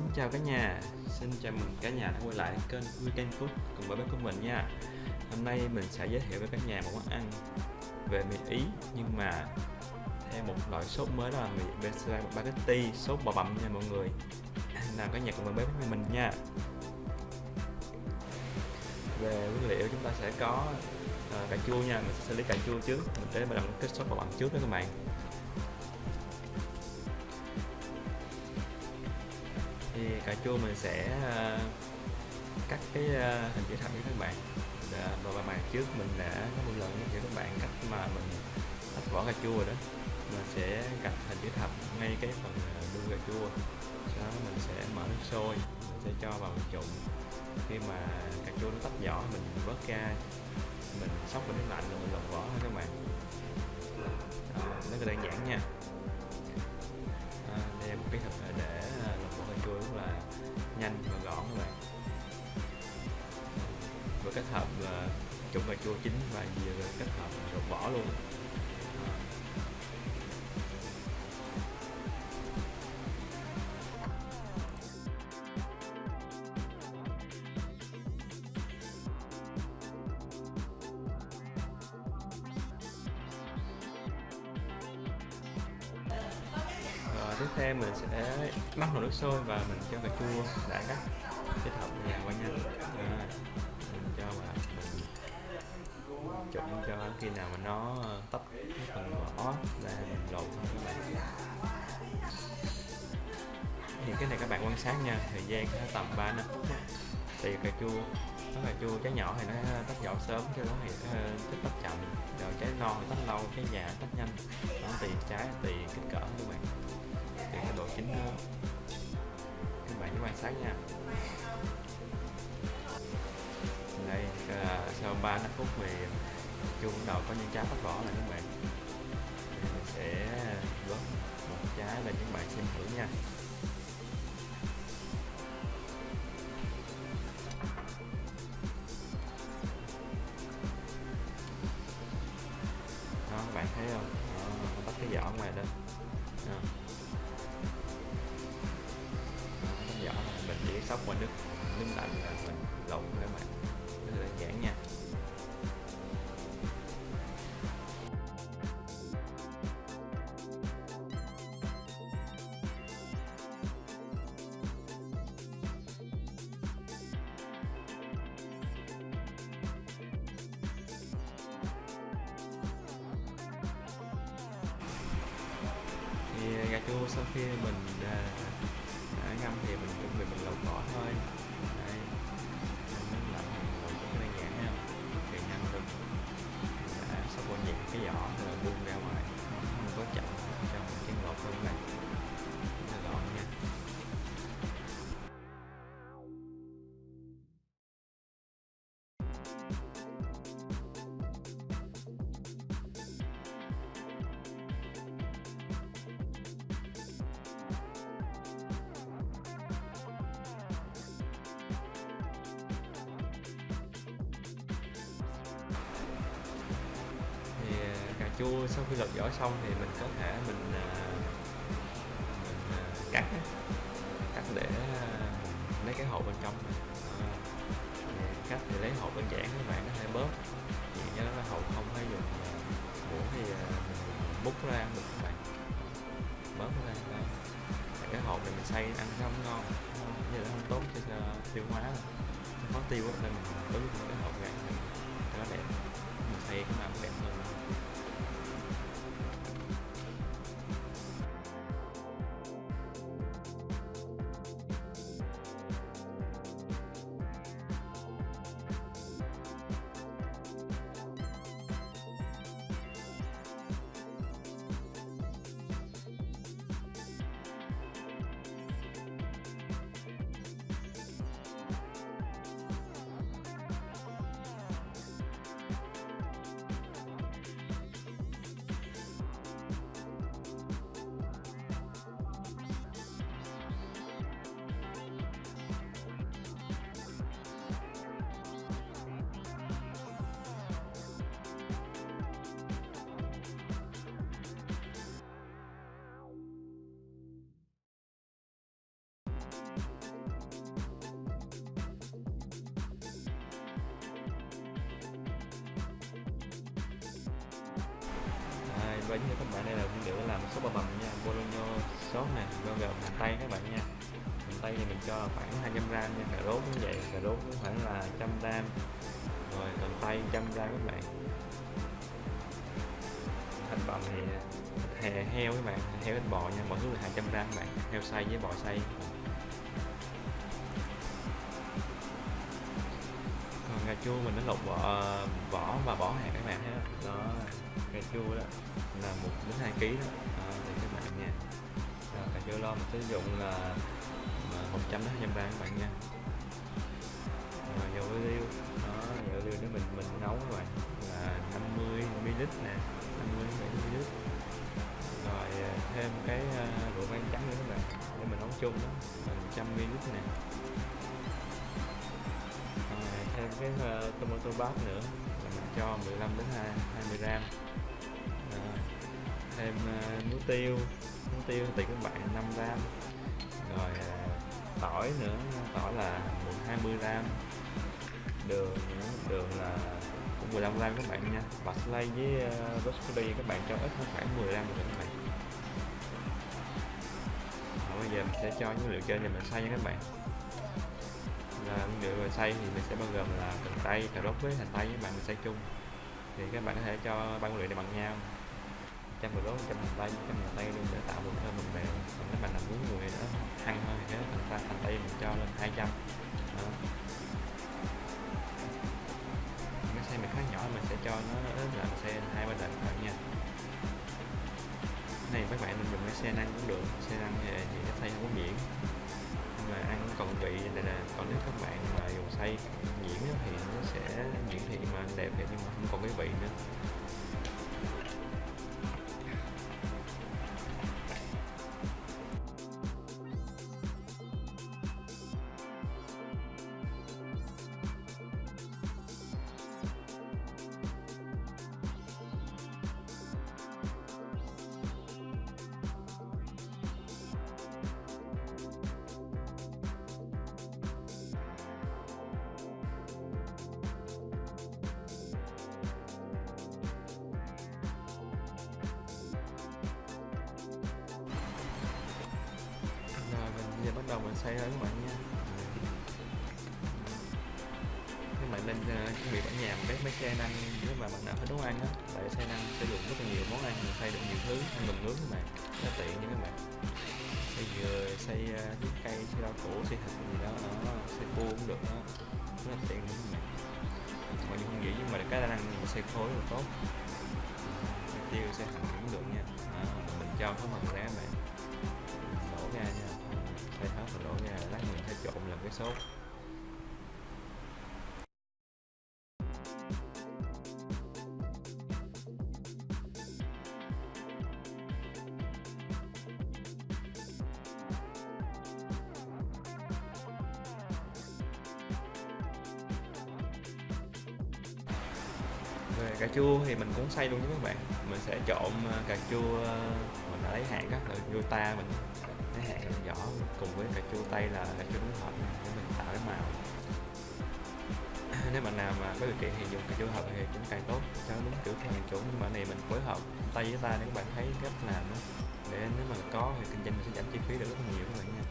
Xin chào cả nhà, xin chào mừng cả nhà đã quay lại kênh Weekend Food cùng với bếp của mình nha. Hôm nay mình sẽ giới thiệu với cả nhà một món ăn về mì Ý nhưng mà thêm một loại sốt mới đó là mì spaghetti sốt bò bằm nha mọi người. Nào cả nhà cùng với bếp với mình nha. Về nguyên liệu chúng ta sẽ có uh, cà chua nha, mình sẽ xử lý cà chua trước Mình sẽ bắt đầu cái sốt bò bằm trước đó các bạn. Thì cà chua mình sẽ ờ, cắt cái ờ, hình chữ thập cho các bạn. Ờ, và bài bài trước mình đã có một lần cho các bạn cách mà mình tách vỏ cà chua rồi đó. Mình sẽ cắt hình chữ thập ngay cái phần đuôi cà chua. Sau đó mình sẽ mở nước sôi mình sẽ cho vào trụng khi mà cà chua nó tách vỏ mình vớt ra mình sóc vào nước lạnh rồi mình lột vỏ thôi các bạn. Rất là đơn giản nha. À, đây là một kỹ thuật để là nhanh và gọn các bạn vừa kết hợp ờ, là trụng cà chua chín và vừa kết hợp lột vỏ luôn. Tiếp theo mình sẽ bắt nồi nước sôi và mình cho cà chua đã cắt. Kết hợp vào qua nhanh. À, mình cho vào mình trộn cho khi nào mà nó ờ, tách cái phần vỏ là mình lột các bạn. Thì cái này các bạn quan sát nha thời gian nó tầm 3 năm thì cà chua nó cà chua trái nhỏ thì nó ờ, tách vỏ sớm cho nó thì ờ, thích tách chậm. Rồi trái non thì tách lâu trái già tách nhanh. Nó tùy trái tùy kích cỡ các bạn cái độ chín nữa các bạn nhớ quan sát nha. Đây ờ, sau 3 năm phút thì chung đầu có những trái phát đỏ này các bạn. Mình sẽ góp một trái để các bạn xem thử nha. Thì gà chua sau khi mình đã ngâm thì mình chuẩn bị mình lột vỏ thôi. Đây nước lạnh rồi cũng đơn giản ha. Thì ngâm được đã sắp qua nhịp cái vỏ rồi buông ra ngoài. Không có chậm trong cái lột luôn này. Chua sau khi lột vỏ xong thì mình có thể mình, à, mình à, cắt cắt để à, lấy cái hộp bên trong. À, cắt thì lấy hộp đơn giản các bạn nó hơi bớt chỉ cho nó hộp không phải dùng à, muỗng thì à, múc ra ăn được các bạn. Bớt ra à, đó. Cái hộp này mình xay ăn nó không ngon. Như là không tốt cho à, tiêu hóa. Đâu. khó tiêu nên mình đối cái hộp này cho nó đẹp. Mình xay cái nào và như các bạn đây là nguyên liệu để làm sốt bò bằm nha, bologna sốt này bao gồm hành tây các bạn nha. Hành tây thì mình cho khoảng 200 gram nha, cà rốt cũng vậy, cà rốt cũng khoảng là 100 gram. Rồi hành tây 100 gram các bạn. Thịt bằm thì hè heo các bạn, heo thịt bò nha, mỗi thứ là 200 gram các bạn, heo xay với bò xay. Cà chua mình đã lột vỏ vỏ và bỏ hạt các bạn thấy đó cà chua đó là một đến hai kg đó. à, thì các bạn nha. Đó, cà chua lo mình sử dụng là 100 đến 200 gram các bạn nha. Rồi dầu ô liu. Đó dầu ô liu nếu mình mình nấu các bạn. Là 50 ml nè 50 ml. Rồi à, thêm cái à, rượu vang trắng nữa các bạn để mình nấu chung đó. 100 ml nè cái ờ, tomato bath nữa. Mình cho 15 đến 20 gram. Rồi. thêm uh, muối tiêu. Muối tiêu tùy các bạn 5 gram. Rồi uh, tỏi nữa. Tỏi là 20 gram. Đường nữa. Đường là cũng 15 gram các bạn nha. Parsley với uh, rosemary các bạn cho ít khoảng 10 gram được các bạn. Rồi bây giờ mình sẽ cho những liệu trên này mình xay nha các bạn là nguyên rồi xay thì mình sẽ bao gồm là cần tây cà rốt với hành tây với bạn mình xay chung. Thì các bạn có thể cho ba nguyên liệu này bằng nhau. Trăm cà rốt trăm hành tây trăm hành tây luôn để tạo một thơm mình bèo còn nếu bạn làm muốn người đó ăn hơn thì cái hành tây, hành tây mình cho lên 200 đó. cái xe mình khá nhỏ mình sẽ cho nó là xe hai ba đợt bạn nha. Này các bạn nên dùng cái xe năng cũng được xe năng thì, thì nó xay không có biển mà ăn còn vị này nè, còn nếu các bạn mà dùng xay nhuyễn thì nó sẽ nhuyễn thì mà đẹp vậy nhưng mà không còn cái vị nữa. Giờ bắt đầu mình xây thôi các bạn nha. Các bạn nên uh, chuẩn bị ở nhà một cái máy năng nếu mà bạn nào thích nấu ăn á tại xe năng sử dụng rất là nhiều món ăn mình xây được nhiều thứ ăn bình nướng các bạn rất tiện nha các bạn. Xay dừa xây uh, cây xây rau củ xây thịt gì đó nó xây cua cũng được đó rất là tiện luôn các bạn. Mọi người không nghĩ nhưng mà cái năng mình xay khối là tốt. Tiêu xây thịt cũng được nha. À, mình cho có phần ra các bạn lát mình sẽ trộn làm cái sốt. Về cà chua thì mình cũng xay luôn với các bạn. Mình sẽ trộn ờ, cà chua ờ, mình đã lấy hạt á loại chua ta mình lấy vỏ cùng với cà chua tây là cà chua đúng hợp để mình tạo cái màu. Nếu bạn nào mà có điều kiện thì dùng cà chua hợp thì cũng càng tốt. Cho đúng kiểu theo chủ nhưng mà này mình phối hợp tay với ta để các bạn thấy cách làm đó để nếu mà có thì kinh doanh mình sẽ giảm chi phí được rất là nhiều các bạn nha.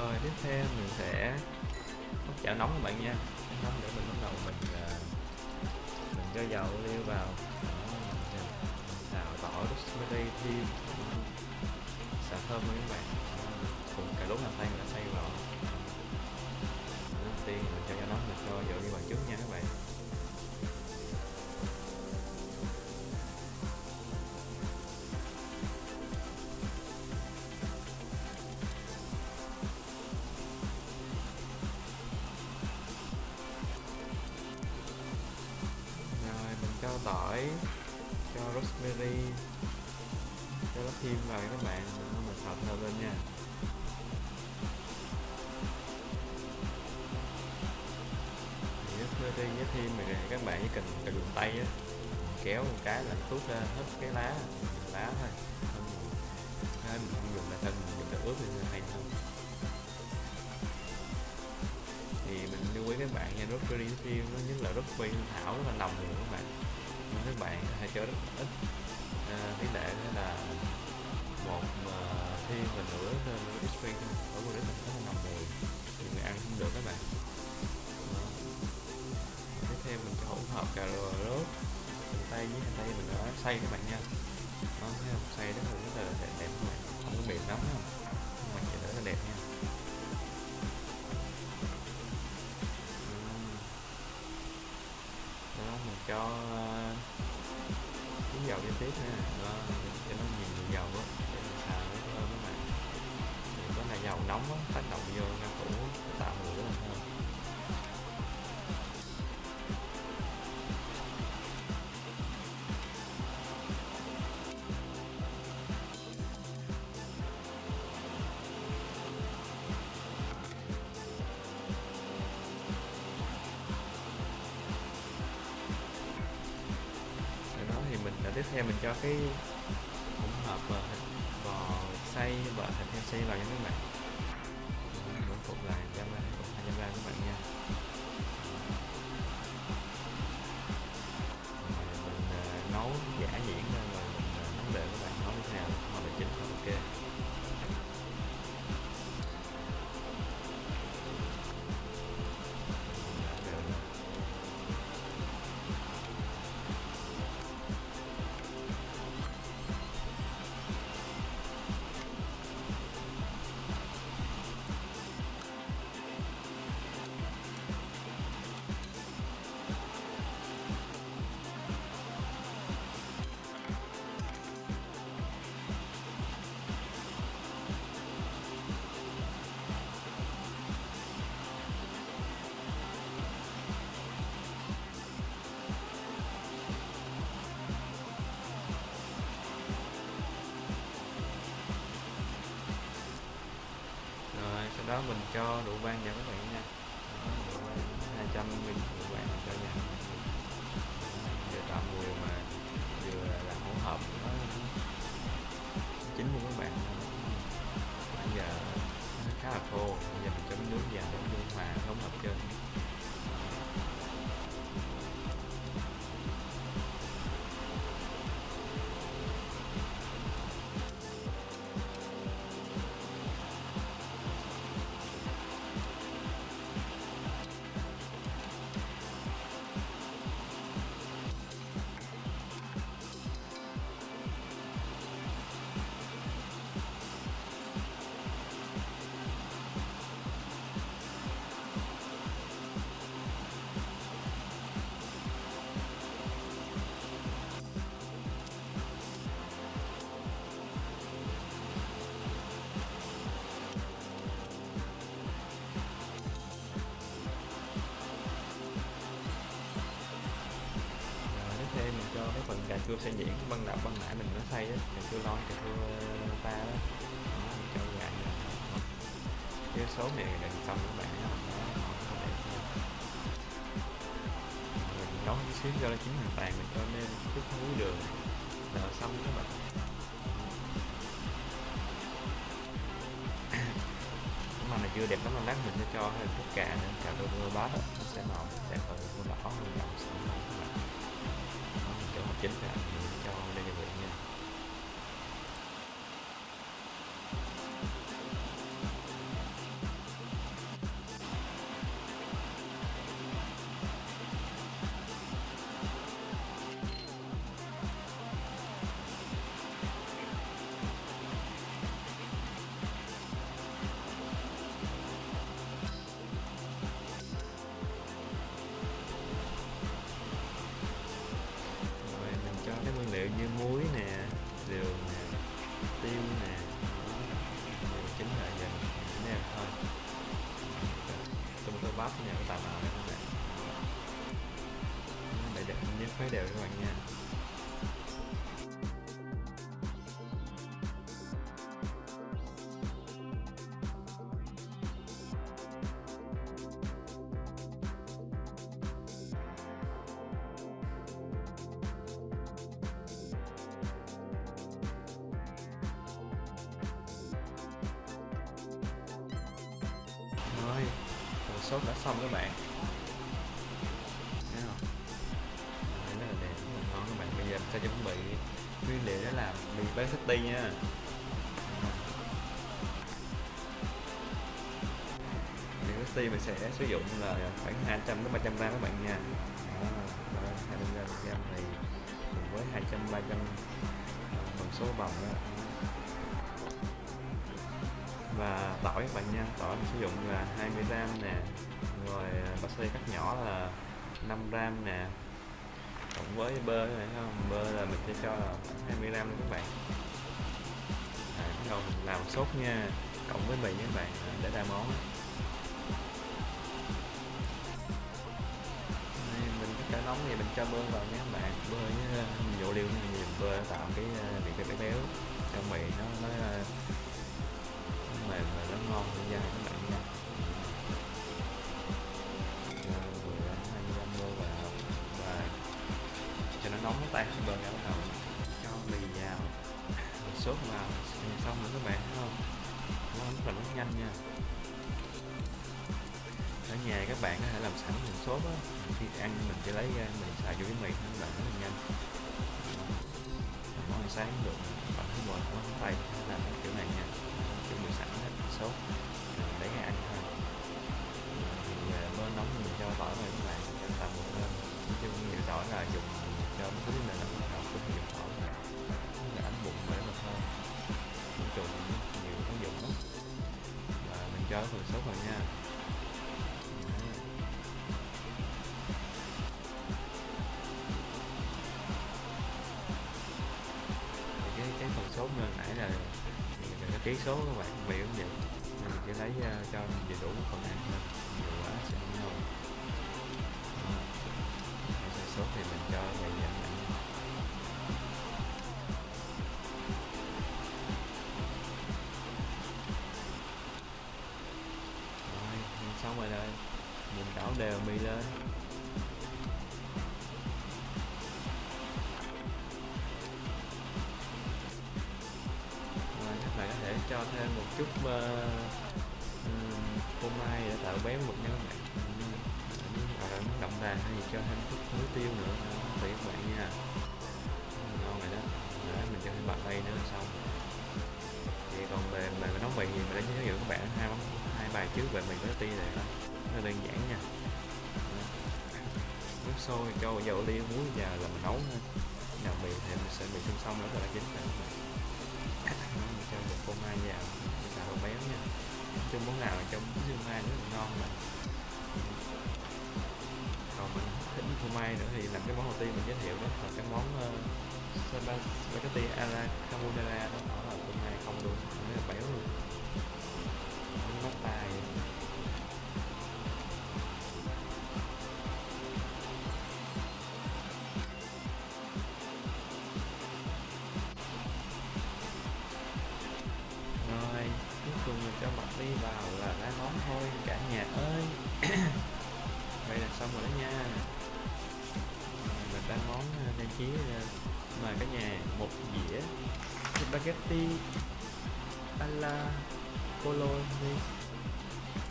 Rồi, tiếp theo mình sẽ bắt chảo nóng các bạn nha. Nóng để mình bắt đầu mình ờ, mình cho dầu liêu vào. Xào tỏi rosemary thêm xào thơm với các bạn. Cùng cà rốt là xay mình đã xay vào. Các bạn chỉ cần cần dùng tay á kéo một cái là tuốt ra hết cái lá lá thôi. Thân mình không dùng là thân mình dùng là ướp thì hay hơn thì mình lưu ý các bạn nha rosemary thêm nó nhất là rosemary thảo rất là nồng nhiều các bạn. Nên các bạn hãy cho rất ít. À, tỷ lệ là một mà thiên và nửa rosemary thôi. Ở một đấy mình có là nồng mùi thì người ăn không được các bạn thêm mình cho hỗn hợp cà rốt. Hành tây với hành tây mình đã xay các bạn nha. Nó thấy không? Xay rất là rất là đẹp, đẹp các bạn không có mềm lắm không nhưng mà nhìn rất là đẹp nha. Đó mình cho ờ, cái dầu đi tiếp nha. Đó cho nó nhiều nhiều dầu á. Để mình xào với các bạn thì có là dầu nóng á tác động vô rau củ tạo đã tiếp mình cho độ vang vào các bạn mình cho cái phần cà chua xay nhuyễn ban đầu ban nãy mình nó xay á, cà chua lon, cà chua ờ, ta đó. Đó mình cho vào cái số này gần xong các bạn nó mình nấu chút xíu cho nó chín hoàn toàn, mình cho nên chút muối đường. Là xong các bạn. Mà này chưa đẹp lắm, lát mình sẽ cho thêm chút cà nữa. Cà rô bát nó sẽ màu đẹp hơn đỏ hơn, màu đó, mình như muối nè sốt đã xong các bạn. Thấy không? Đấy, rất là đẹp rất là ngon các bạn. Bây giờ mình sẽ chuẩn bị nguyên liệu để làm mì spaghetti nha. Mì spaghetti mình sẽ sử dụng là khoảng 200 đến 300 gram các bạn nha. Đó, đó, 200 gram gram thì cùng với 200 300 phần số bằng đó và tỏi các bạn nha. Tỏi mình sử dụng là 20 gram nè rồi à, bạc xê cắt nhỏ là 5 gram nè. Cộng với bơ này không? Bơ là mình sẽ cho là 20 gram các bạn. À, bắt đầu mình làm sốt nha cộng với mì các bạn à, để ra món. Đây, mình nóng thì mình cho bơ vào nha các bạn. Bơ với à, uh, dụ này thì bơ tạo cái uh, vị béo béo cho mì nó nó uh, nó mềm và nó ngon cho da các bạn nha. Rồi, hai cho nó nóng cái tay bơ ra bắt đầu. Cho mì vào. Sốt vào. Xong rồi các bạn thấy không? Nó rất là nó nhanh nha. Ở nhà các bạn có thể làm sẵn mình sốt á. Khi ăn mình chỉ lấy ra mình xài vô cái mì nó bạn rất là nhanh. Món ăn sáng được bạn thấy mệt quá tay làm kiểu này nha sốt để lấy ăn thôi. Thì à, bơ nóng mình cho tỏi vào các bạn cho tầm một lên nói chung nhiều tỏi là dùng cho mấy thứ này là bắt đầu cũng dùng tỏi là là bụng để mà thôi. Nói nhiều ứng dụng lắm. Và mình cho phần sốt vào nha. Cái cái phần sốt như nãy là cái có ký số các bạn bị cũng vậy để lấy uh, cho đầy đủ phần ăn thôi nhiều quá sẽ không ngon ờ, Đó. Rồi thì mình cho dày dặn tạo béo mực nha các bạn Ừ, hoặc là ờ, muốn đà hay gì cho thêm chút muối tiêu nữa. Tùy các bạn nha. Ngon rồi đó. Đấy, mình cho thêm bạc đây nữa là xong. Thì còn về mà nấu mì thì mình đã giới thiệu các bạn hai món hai bài trước về mì với ti này đó. Nó đơn giản nha. Nước sôi cho dầu liêu muối và là mình nấu thôi nào mì thì mình sẽ mì xung xong nữa là chín rồi. Mình cho một phô mai vào chung món nào trong phô mai rất là ngon mà. Còn mình thích phô mai nữa thì làm cái món đầu tiên mình giới thiệu đó là cái món uh, spaghetti à alla carbonara đó. Đó là phô mai không luôn spaghetti alla bologna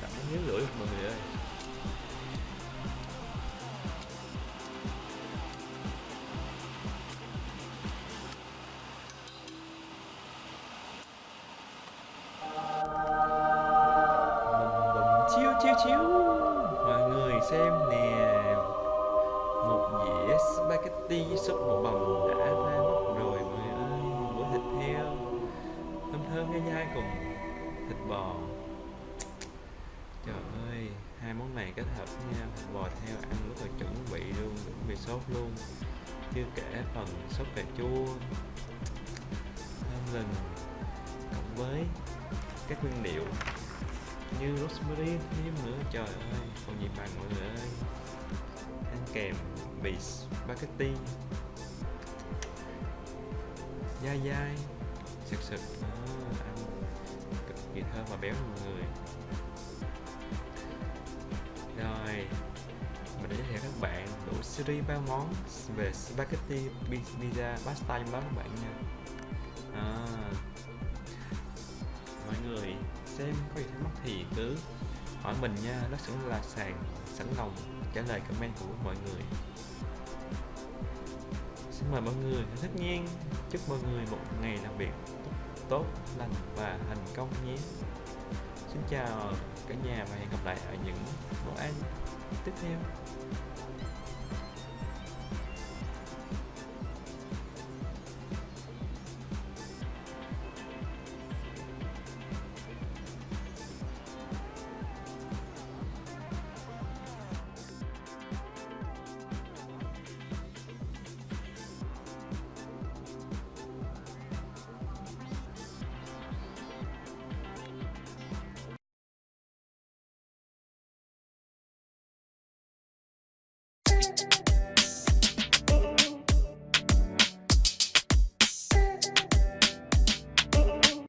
cảm thấy nhớ lưỡi mọi người ơi. Bùm bùm chiếu chiếu chiếu. Mọi người xem nè. Một dĩa spaghetti súp bò bằm đã ra. mắt thơm nhai nhai cùng thịt bò. Trời ơi, hai món này kết hợp với nhau thịt bò theo ăn rất là chuẩn bị luôn, chuẩn bị sốt luôn. Chưa kể phần sốt cà chua thơm lừng cộng với các nguyên liệu như rosemary, thêm nữa. Trời ơi, còn gì bằng mọi người ơi. Ăn kèm bì spaghetti. Dai dai sực sực ăn à. cực kỳ thơm và béo mọi người. Rồi mình đã giới thiệu các bạn đủ series ba món về spaghetti pizza pasta trong đó các bạn nha. À, mọi người xem có gì thắc mắc thì cứ hỏi mình nha. Nó sẽ là sàn sẵn lòng trả lời comment của mọi người. Xin mời mọi người tất nhiên chúc mọi người một ngày làm việc tốt lành và thành công nhé. Xin chào cả nhà và hẹn gặp lại ở những món ăn tiếp theo.